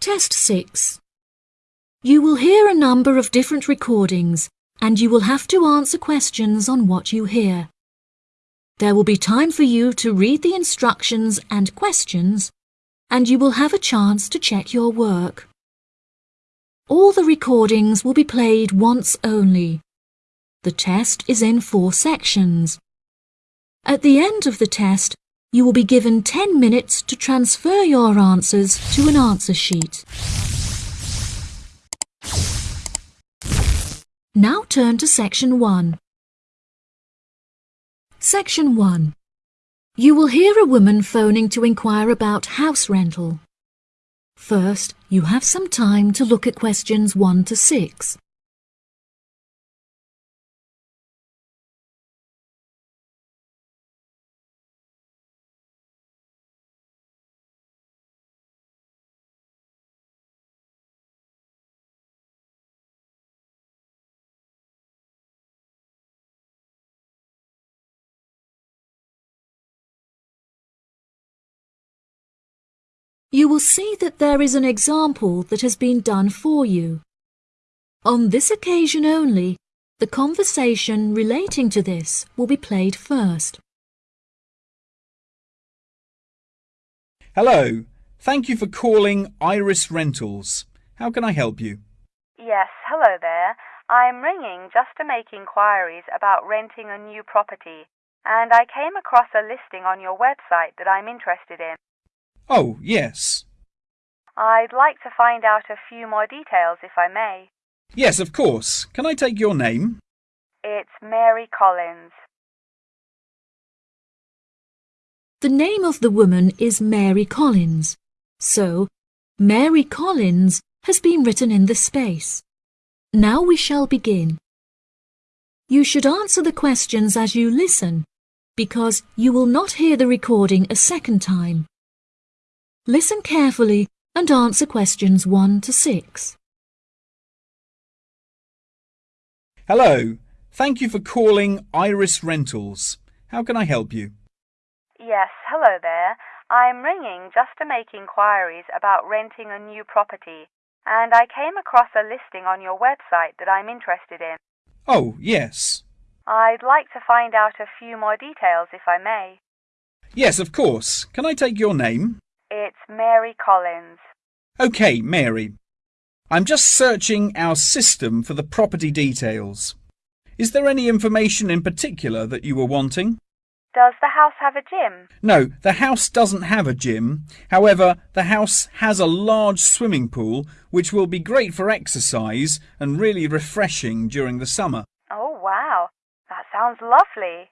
Test 6. You will hear a number of different recordings and you will have to answer questions on what you hear. There will be time for you to read the instructions and questions and you will have a chance to check your work. All the recordings will be played once only. The test is in four sections. At the end of the test, you will be given 10 minutes to transfer your answers to an answer sheet. Now turn to Section 1. Section 1. You will hear a woman phoning to inquire about house rental. First, you have some time to look at questions 1 to 6. You will see that there is an example that has been done for you. On this occasion only, the conversation relating to this will be played first. Hello. Thank you for calling Iris Rentals. How can I help you? Yes, hello there. I'm ringing just to make inquiries about renting a new property, and I came across a listing on your website that I'm interested in. Oh, yes. I'd like to find out a few more details if I may. Yes, of course. Can I take your name? It's Mary Collins. The name of the woman is Mary Collins, so Mary Collins has been written in the space. Now we shall begin. You should answer the questions as you listen, because you will not hear the recording a second time. Listen carefully and answer questions 1 to 6. Hello. Thank you for calling Iris Rentals. How can I help you? Yes, hello there. I'm ringing just to make inquiries about renting a new property, and I came across a listing on your website that I'm interested in. Oh, yes. I'd like to find out a few more details if I may. Yes, of course. Can I take your name? It's Mary Collins. OK, Mary. I'm just searching our system for the property details. Is there any information in particular that you were wanting? Does the house have a gym? No, the house doesn't have a gym. However, the house has a large swimming pool which will be great for exercise and really refreshing during the summer. Oh, wow. That sounds lovely.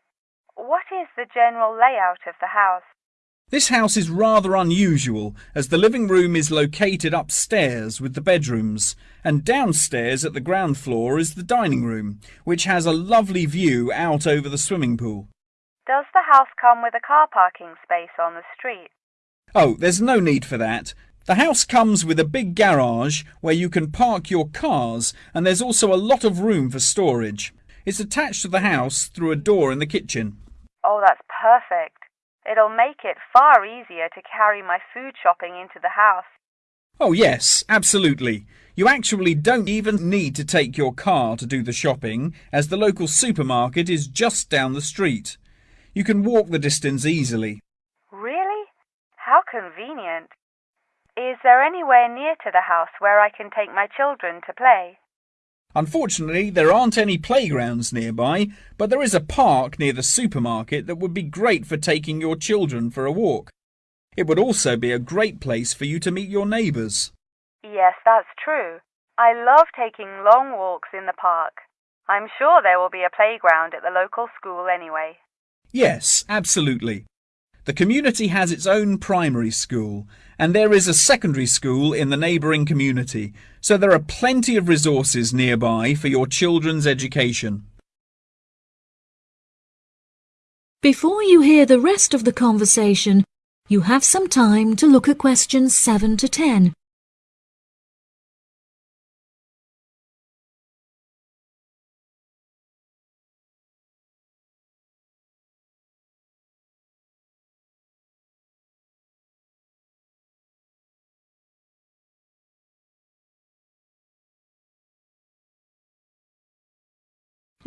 What is the general layout of the house? This house is rather unusual as the living room is located upstairs with the bedrooms and downstairs at the ground floor is the dining room which has a lovely view out over the swimming pool. Does the house come with a car parking space on the street? Oh, there's no need for that. The house comes with a big garage where you can park your cars and there's also a lot of room for storage. It's attached to the house through a door in the kitchen. Oh, that's perfect. It'll make it far easier to carry my food shopping into the house. Oh, yes, absolutely. You actually don't even need to take your car to do the shopping, as the local supermarket is just down the street. You can walk the distance easily. Really? How convenient. Is there anywhere near to the house where I can take my children to play? Unfortunately, there aren't any playgrounds nearby, but there is a park near the supermarket that would be great for taking your children for a walk. It would also be a great place for you to meet your neighbours. Yes, that's true. I love taking long walks in the park. I'm sure there will be a playground at the local school anyway. Yes, absolutely. The community has its own primary school, and there is a secondary school in the neighbouring community, so there are plenty of resources nearby for your children's education. Before you hear the rest of the conversation, you have some time to look at questions 7 to 10.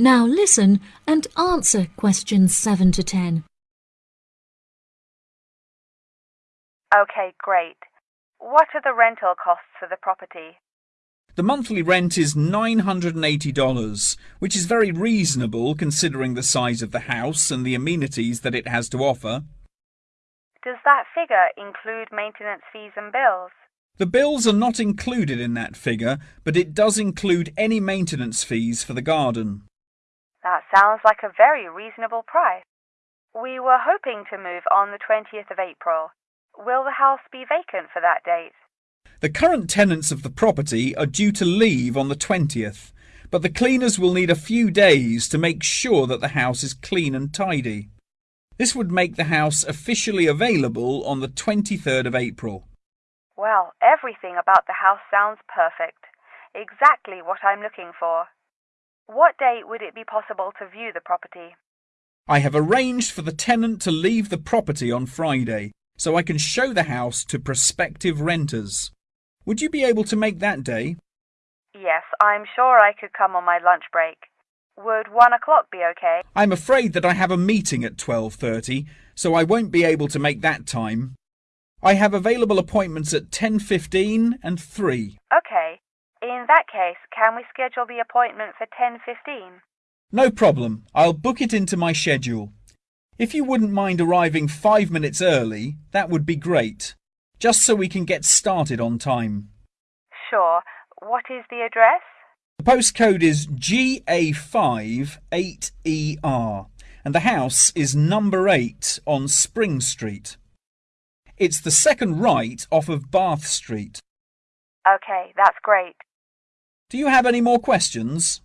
Now listen and answer questions 7 to 10. Okay, great. What are the rental costs for the property? The monthly rent is $980, which is very reasonable considering the size of the house and the amenities that it has to offer. Does that figure include maintenance fees and bills? The bills are not included in that figure, but it does include any maintenance fees for the garden. Sounds like a very reasonable price. We were hoping to move on the 20th of April. Will the house be vacant for that date? The current tenants of the property are due to leave on the 20th, but the cleaners will need a few days to make sure that the house is clean and tidy. This would make the house officially available on the 23rd of April. Well, everything about the house sounds perfect. Exactly what I'm looking for. What date would it be possible to view the property? I have arranged for the tenant to leave the property on Friday, so I can show the house to prospective renters. Would you be able to make that day? Yes, I'm sure I could come on my lunch break. Would one o'clock be okay? I'm afraid that I have a meeting at 12.30, so I won't be able to make that time. I have available appointments at 10.15 and 3. In that case, can we schedule the appointment for 10.15? No problem. I'll book it into my schedule. If you wouldn't mind arriving five minutes early, that would be great. Just so we can get started on time. Sure. What is the address? The postcode is GA58ER and the house is number 8 on Spring Street. It's the second right off of Bath Street. Okay, that's great. Do you have any more questions?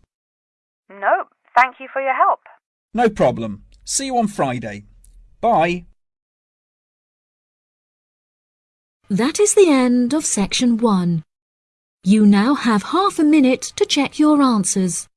No, Thank you for your help. No problem. See you on Friday. Bye. That is the end of section 1. You now have half a minute to check your answers.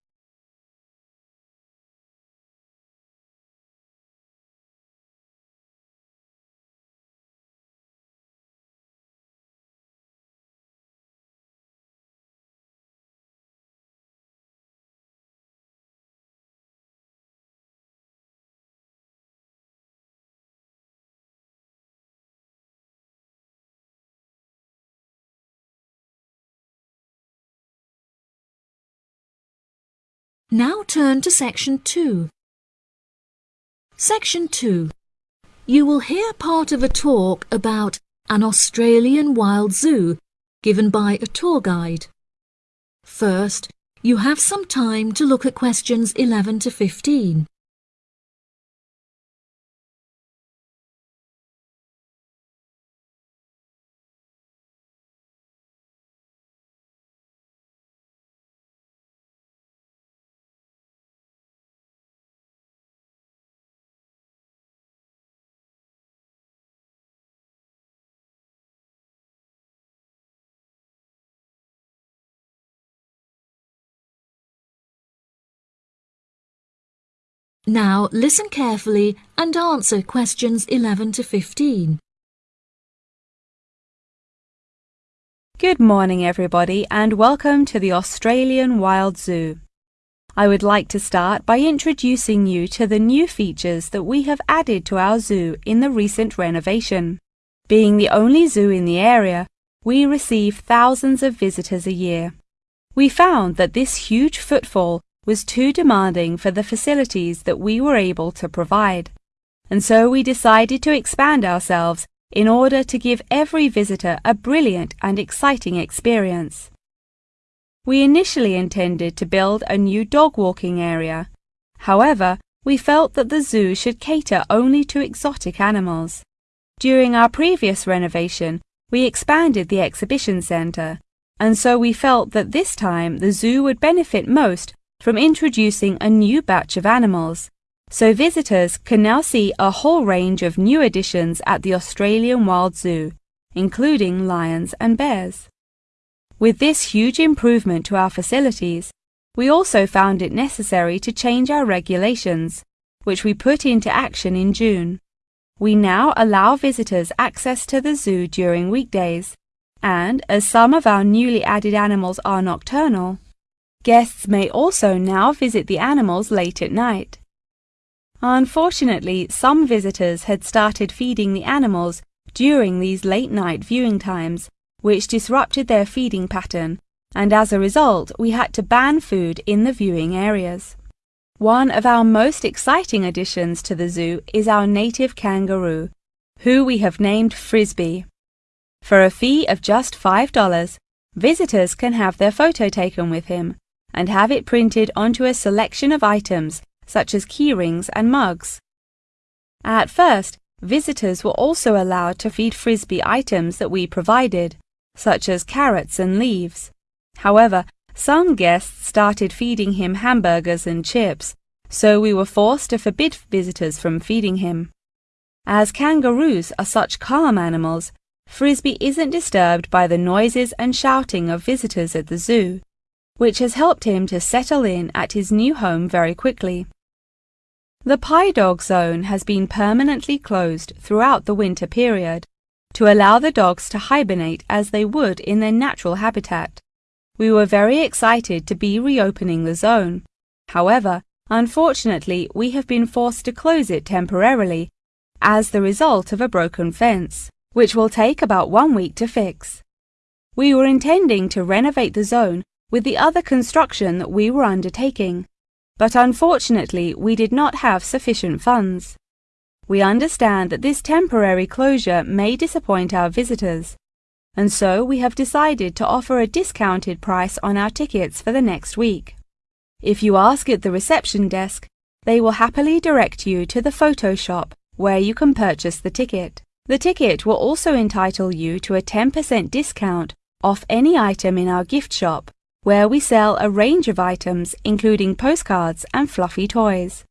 Now turn to section 2. Section 2. You will hear part of a talk about an Australian wild zoo given by a tour guide. First, you have some time to look at questions 11 to 15. Now listen carefully and answer questions 11 to 15. Good morning, everybody, and welcome to the Australian Wild Zoo. I would like to start by introducing you to the new features that we have added to our zoo in the recent renovation. Being the only zoo in the area, we receive thousands of visitors a year. We found that this huge footfall was too demanding for the facilities that we were able to provide, and so we decided to expand ourselves in order to give every visitor a brilliant and exciting experience. We initially intended to build a new dog walking area. However, we felt that the zoo should cater only to exotic animals. During our previous renovation, we expanded the exhibition centre, and so we felt that this time the zoo would benefit most from introducing a new batch of animals, so visitors can now see a whole range of new additions at the Australian Wild Zoo, including lions and bears. With this huge improvement to our facilities, we also found it necessary to change our regulations, which we put into action in June. We now allow visitors access to the zoo during weekdays, and as some of our newly added animals are nocturnal, Guests may also now visit the animals late at night. Unfortunately, some visitors had started feeding the animals during these late night viewing times, which disrupted their feeding pattern, and as a result, we had to ban food in the viewing areas. One of our most exciting additions to the zoo is our native kangaroo, who we have named Frisbee. For a fee of just $5, visitors can have their photo taken with him and have it printed onto a selection of items such as keyrings and mugs. At first, visitors were also allowed to feed Frisbee items that we provided, such as carrots and leaves. However, some guests started feeding him hamburgers and chips, so we were forced to forbid visitors from feeding him. As kangaroos are such calm animals, Frisbee isn't disturbed by the noises and shouting of visitors at the zoo, which has helped him to settle in at his new home very quickly. The Pie Dog Zone has been permanently closed throughout the winter period to allow the dogs to hibernate as they would in their natural habitat. We were very excited to be reopening the zone. However, unfortunately, we have been forced to close it temporarily as the result of a broken fence, which will take about one week to fix. We were intending to renovate the zone with the other construction that we were undertaking, but unfortunately we did not have sufficient funds. We understand that this temporary closure may disappoint our visitors, and so we have decided to offer a discounted price on our tickets for the next week. If you ask at the reception desk, they will happily direct you to the photo shop where you can purchase the ticket. The ticket will also entitle you to a 10% discount off any item in our gift shop, where we sell a range of items including postcards and fluffy toys.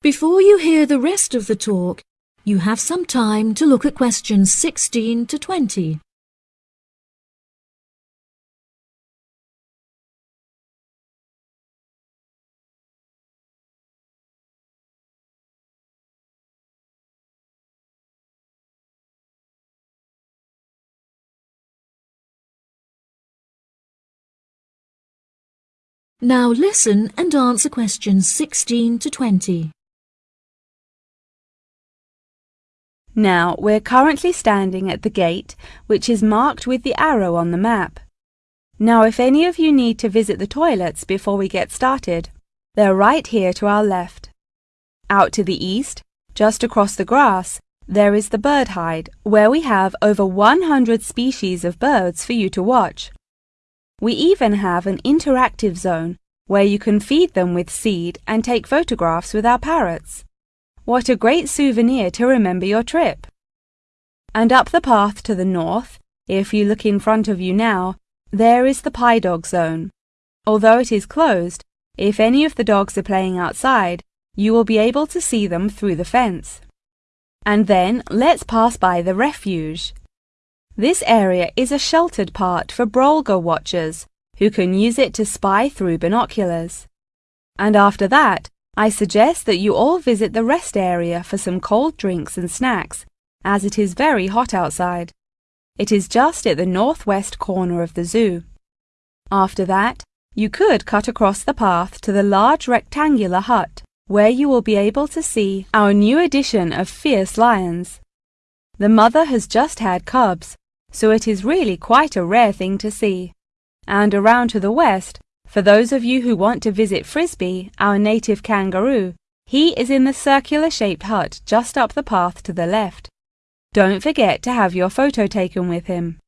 Before you hear the rest of the talk, you have some time to look at questions 16 to 20. Now listen and answer questions 16 to 20. Now, we're currently standing at the gate, which is marked with the arrow on the map. Now, if any of you need to visit the toilets before we get started, they're right here to our left. Out to the east, just across the grass, there is the bird hide, where we have over 100 species of birds for you to watch. We even have an interactive zone where you can feed them with seed and take photographs with our parrots. What a great souvenir to remember your trip! And up the path to the north, if you look in front of you now, there is the pie dog zone. Although it is closed, if any of the dogs are playing outside, you will be able to see them through the fence. And then let's pass by the refuge. This area is a sheltered part for Brolga watchers who can use it to spy through binoculars. And after that, I suggest that you all visit the rest area for some cold drinks and snacks, as it is very hot outside. It is just at the northwest corner of the zoo. After that, you could cut across the path to the large rectangular hut, where you will be able to see our new edition of fierce lions. The mother has just had cubs, so it is really quite a rare thing to see. And around to the west, for those of you who want to visit Frisbee, our native kangaroo, he is in the circular-shaped hut just up the path to the left. Don't forget to have your photo taken with him.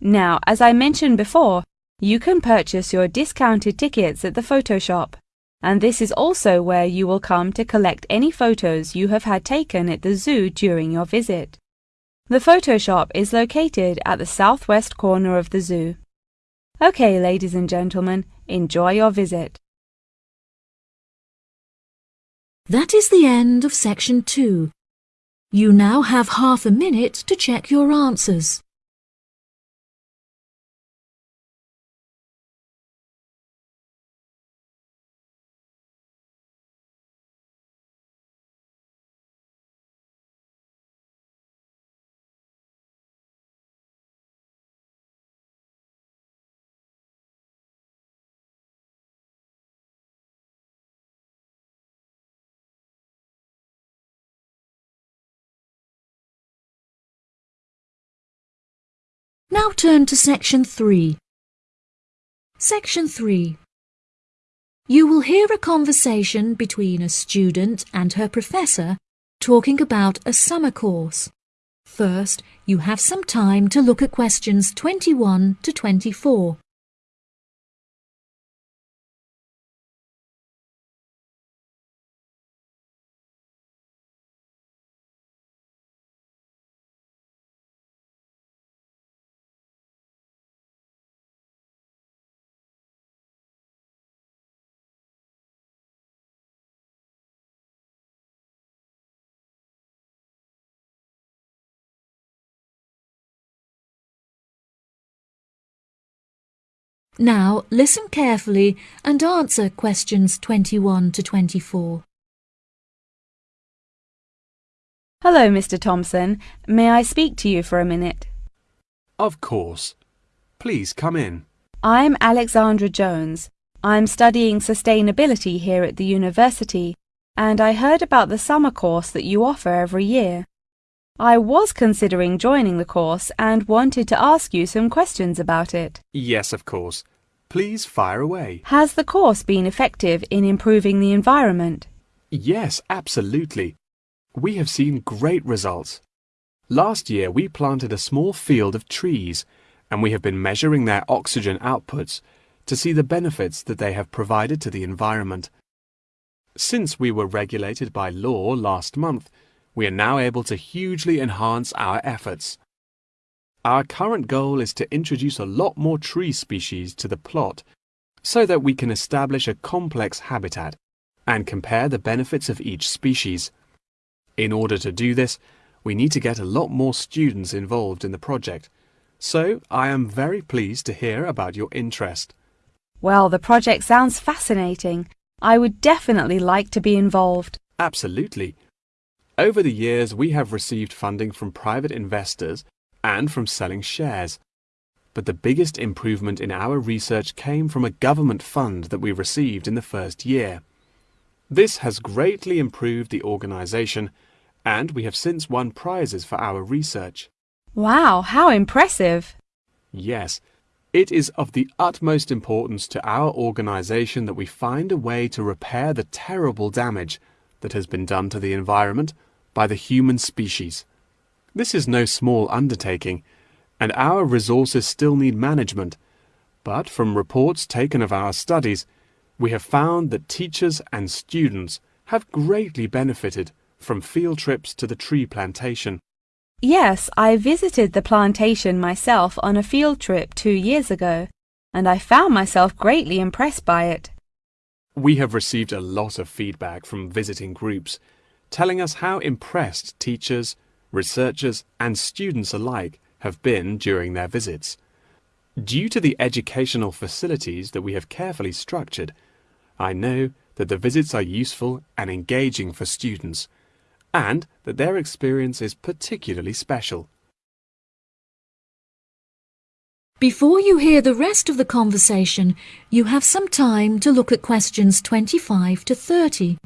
Now, as I mentioned before, you can purchase your discounted tickets at the photo shop, and this is also where you will come to collect any photos you have had taken at the zoo during your visit. The photo shop is located at the southwest corner of the zoo. Okay, ladies and gentlemen, enjoy your visit. That is the end of section 2. You now have half a minute to check your answers. Now turn to section 3. Section 3. You will hear a conversation between a student and her professor talking about a summer course. First, you have some time to look at questions 21 to 24. Now listen carefully and answer questions 21 to 24. Hello, Mr. Thompson. May I speak to you for a minute? Of course. Please come in. I'm Alexandra Jones. I'm studying sustainability here at the university, and I heard about the summer course that you offer every year. I was considering joining the course and wanted to ask you some questions about it. Yes, of course. Please fire away. Has the course been effective in improving the environment? Yes, absolutely. We have seen great results. Last year we planted a small field of trees and we have been measuring their oxygen outputs to see the benefits that they have provided to the environment. Since we were regulated by law last month, we are now able to hugely enhance our efforts. Our current goal is to introduce a lot more tree species to the plot so that we can establish a complex habitat and compare the benefits of each species. In order to do this, we need to get a lot more students involved in the project. So I am very pleased to hear about your interest. Well, the project sounds fascinating. I would definitely like to be involved. Absolutely. Over the years, we have received funding from private investors and from selling shares. But the biggest improvement in our research came from a government fund that we received in the first year. This has greatly improved the organization, and we have since won prizes for our research. Wow, how impressive! Yes, it is of the utmost importance to our organization that we find a way to repair the terrible damage that has been done to the environment by the human species. This is no small undertaking, and our resources still need management. But from reports taken of our studies, we have found that teachers and students have greatly benefited from field trips to the tree plantation. Yes, I visited the plantation myself on a field trip two years ago, and I found myself greatly impressed by it. We have received a lot of feedback from visiting groups, telling us how impressed teachers, researchers, and students alike have been during their visits. Due to the educational facilities that we have carefully structured, I know that the visits are useful and engaging for students, and that their experience is particularly special. Before you hear the rest of the conversation, you have some time to look at questions 25 to 30.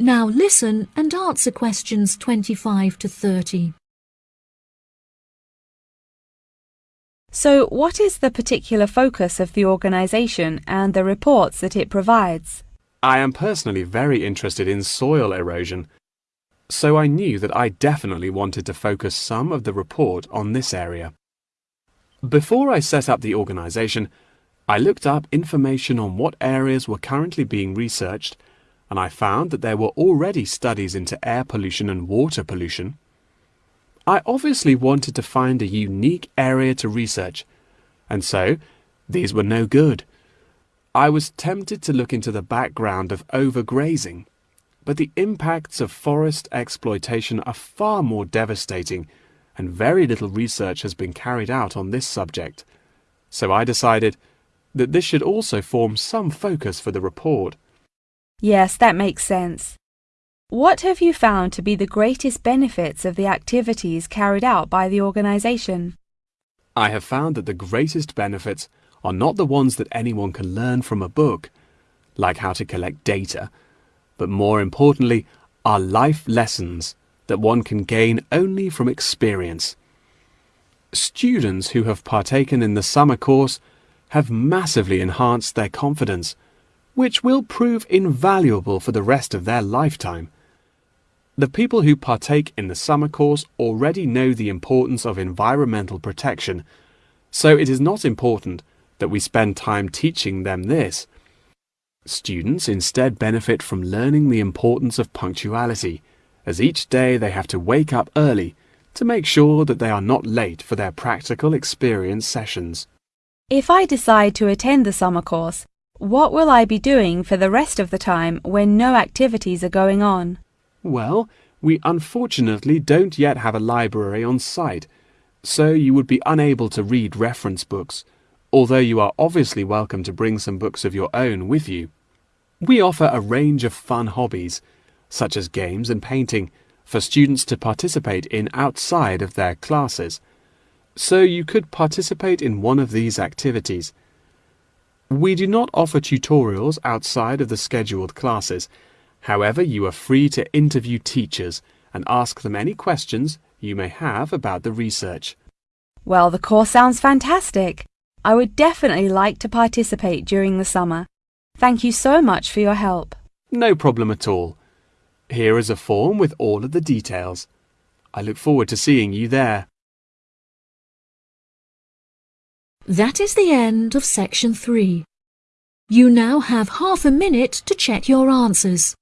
Now listen and answer questions 25 to 30. So, what is the particular focus of the organisation and the reports that it provides? I am personally very interested in soil erosion, so I knew that I definitely wanted to focus some of the report on this area. Before I set up the organisation, I looked up information on what areas were currently being researched and I found that there were already studies into air pollution and water pollution. I obviously wanted to find a unique area to research, and so these were no good. I was tempted to look into the background of overgrazing, but the impacts of forest exploitation are far more devastating, and very little research has been carried out on this subject. So I decided that this should also form some focus for the report. Yes, that makes sense. What have you found to be the greatest benefits of the activities carried out by the organisation? I have found that the greatest benefits are not the ones that anyone can learn from a book, like how to collect data, but more importantly, are life lessons that one can gain only from experience. Students who have partaken in the summer course have massively enhanced their confidence, which will prove invaluable for the rest of their lifetime. The people who partake in the summer course already know the importance of environmental protection, so it is not important that we spend time teaching them this. Students instead benefit from learning the importance of punctuality, as each day they have to wake up early to make sure that they are not late for their practical experience sessions. If I decide to attend the summer course, what will I be doing for the rest of the time when no activities are going on? Well, we unfortunately don't yet have a library on site, so you would be unable to read reference books, although you are obviously welcome to bring some books of your own with you. We offer a range of fun hobbies, such as games and painting, for students to participate in outside of their classes, so you could participate in one of these activities. We do not offer tutorials outside of the scheduled classes, However, you are free to interview teachers and ask them any questions you may have about the research. Well, the course sounds fantastic. I would definitely like to participate during the summer. Thank you so much for your help. No problem at all. Here is a form with all of the details. I look forward to seeing you there. That is the end of section 3. You now have half a minute to check your answers.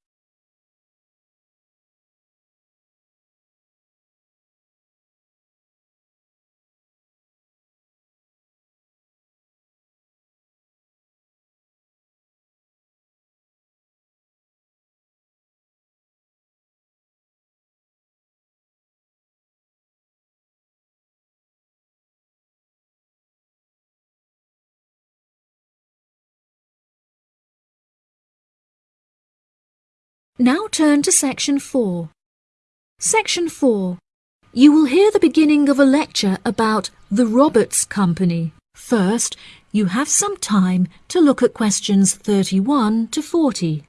Now turn to section 4. Section 4. You will hear the beginning of a lecture about the Roberts Company. First, you have some time to look at questions 31 to 40.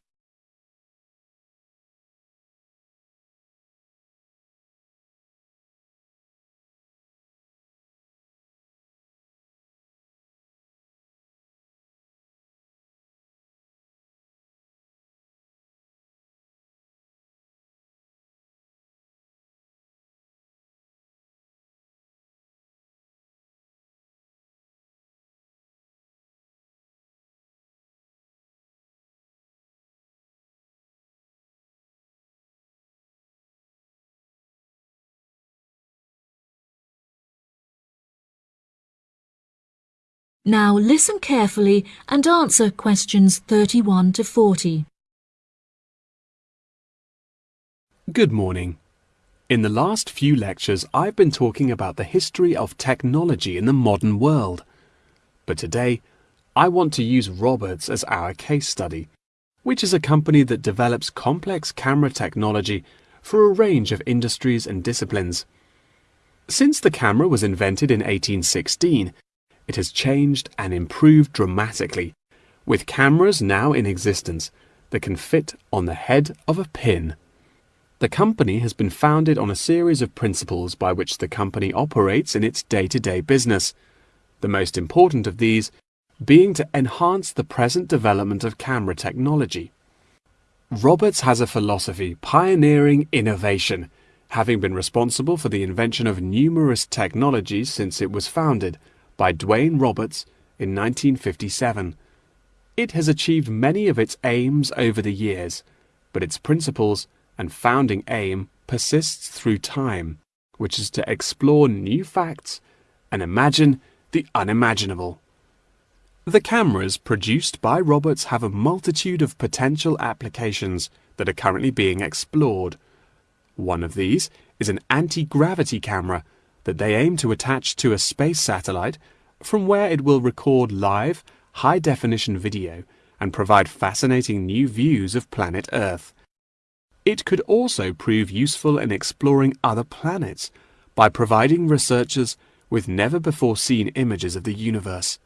Now listen carefully and answer questions 31 to 40. Good morning. In the last few lectures, I've been talking about the history of technology in the modern world. But today, I want to use Roberts as our case study, which is a company that develops complex camera technology for a range of industries and disciplines. Since the camera was invented in 1816, it has changed and improved dramatically, with cameras now in existence that can fit on the head of a pin. The company has been founded on a series of principles by which the company operates in its day-to-day business. The most important of these being to enhance the present development of camera technology. Roberts has a philosophy pioneering innovation, having been responsible for the invention of numerous technologies since it was founded, by Dwayne Roberts in 1957. It has achieved many of its aims over the years, but its principles and founding aim persists through time, which is to explore new facts and imagine the unimaginable. The cameras produced by Roberts have a multitude of potential applications that are currently being explored. One of these is an anti-gravity camera that they aim to attach to a space satellite from where it will record live, high-definition video and provide fascinating new views of planet Earth. It could also prove useful in exploring other planets by providing researchers with never-before-seen images of the universe.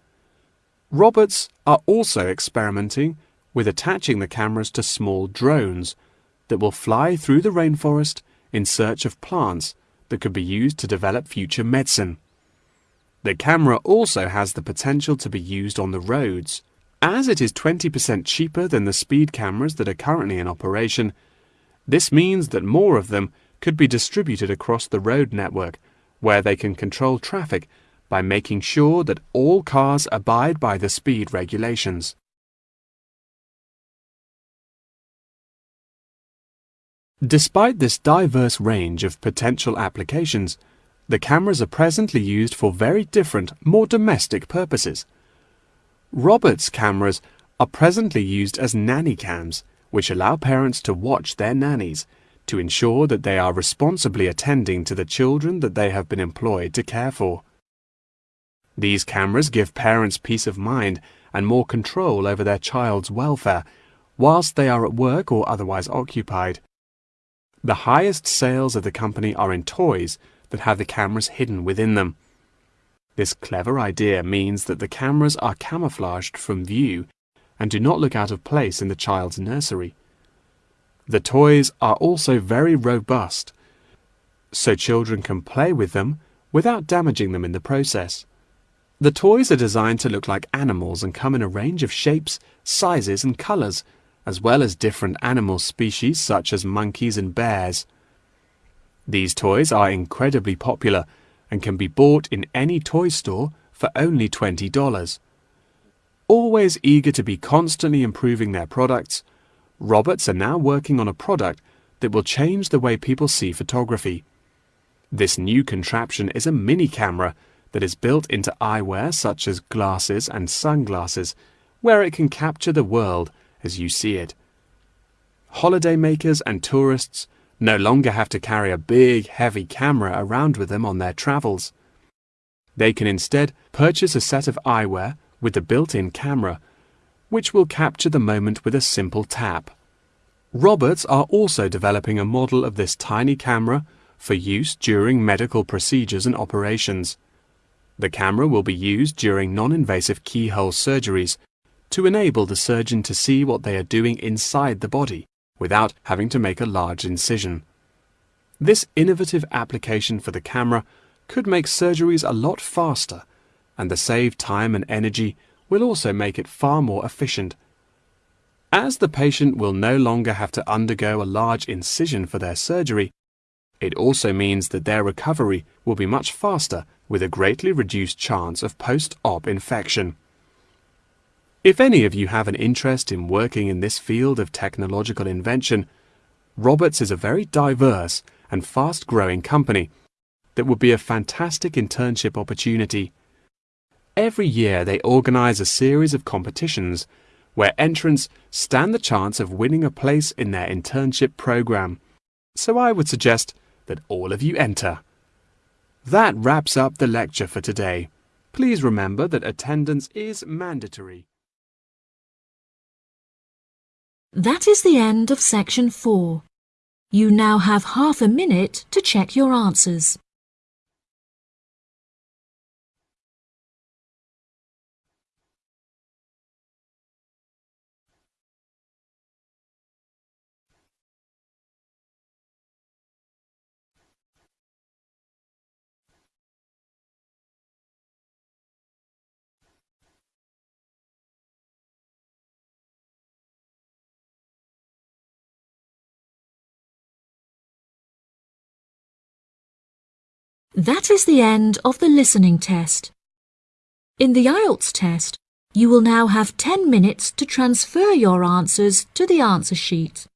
Roberts are also experimenting with attaching the cameras to small drones that will fly through the rainforest in search of plants that could be used to develop future medicine. The camera also has the potential to be used on the roads. As it is 20% cheaper than the speed cameras that are currently in operation, this means that more of them could be distributed across the road network, where they can control traffic by making sure that all cars abide by the speed regulations. Despite this diverse range of potential applications, the cameras are presently used for very different, more domestic purposes. Roberts cameras are presently used as nanny cams, which allow parents to watch their nannies to ensure that they are responsibly attending to the children that they have been employed to care for. These cameras give parents peace of mind and more control over their child's welfare whilst they are at work or otherwise occupied. The highest sales of the company are in toys that have the cameras hidden within them. This clever idea means that the cameras are camouflaged from view and do not look out of place in the child's nursery. The toys are also very robust, so children can play with them without damaging them in the process. The toys are designed to look like animals and come in a range of shapes, sizes and colors, as well as different animal species such as monkeys and bears. These toys are incredibly popular and can be bought in any toy store for only $20. Always eager to be constantly improving their products, Roberts are now working on a product that will change the way people see photography. This new contraption is a mini camera that is built into eyewear such as glasses and sunglasses, where it can capture the world as you see it. Holidaymakers and tourists no longer have to carry a big, heavy camera around with them on their travels. They can instead purchase a set of eyewear with the built-in camera, which will capture the moment with a simple tap. Roberts are also developing a model of this tiny camera for use during medical procedures and operations. The camera will be used during non-invasive keyhole surgeries to enable the surgeon to see what they are doing inside the body without having to make a large incision. This innovative application for the camera could make surgeries a lot faster, and the saved time and energy will also make it far more efficient. As the patient will no longer have to undergo a large incision for their surgery, it also means that their recovery will be much faster with a greatly reduced chance of post-op infection. If any of you have an interest in working in this field of technological invention, Roberts is a very diverse and fast-growing company that would be a fantastic internship opportunity. Every year they organize a series of competitions where entrants stand the chance of winning a place in their internship program. So I would suggest that all of you enter. That wraps up the lecture for today. Please remember that attendance is mandatory. That is the end of section 4. You now have half a minute to check your answers. That is the end of the listening test. In the IELTS test, you will now have 10 minutes to transfer your answers to the answer sheet.